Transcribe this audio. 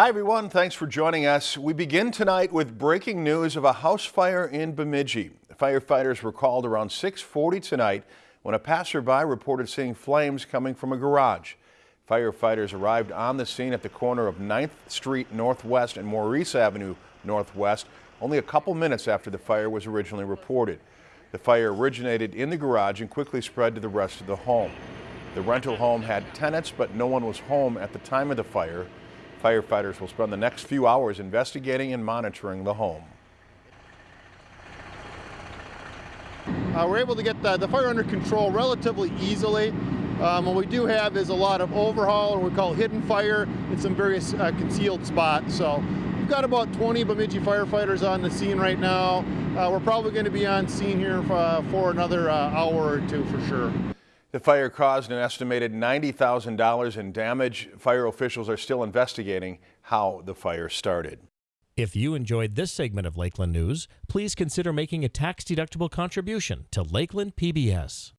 Hi, everyone. Thanks for joining us. We begin tonight with breaking news of a house fire in Bemidji. Firefighters were called around 640 tonight when a passerby reported seeing flames coming from a garage. Firefighters arrived on the scene at the corner of 9th Street Northwest and Maurice Avenue Northwest only a couple minutes after the fire was originally reported. The fire originated in the garage and quickly spread to the rest of the home. The rental home had tenants, but no one was home at the time of the fire. Firefighters will spend the next few hours investigating and monitoring the home. Uh, we're able to get the, the, fire under control relatively easily. Um, what we do have is a lot of overhaul, or we call hidden fire, in some various uh, concealed spots. So we've got about 20 Bemidji firefighters on the scene right now. Uh, we're probably going to be on scene here for, uh, for another uh, hour or two for sure. The fire caused an estimated $90,000 in damage. Fire officials are still investigating how the fire started. If you enjoyed this segment of Lakeland News, please consider making a tax-deductible contribution to Lakeland PBS.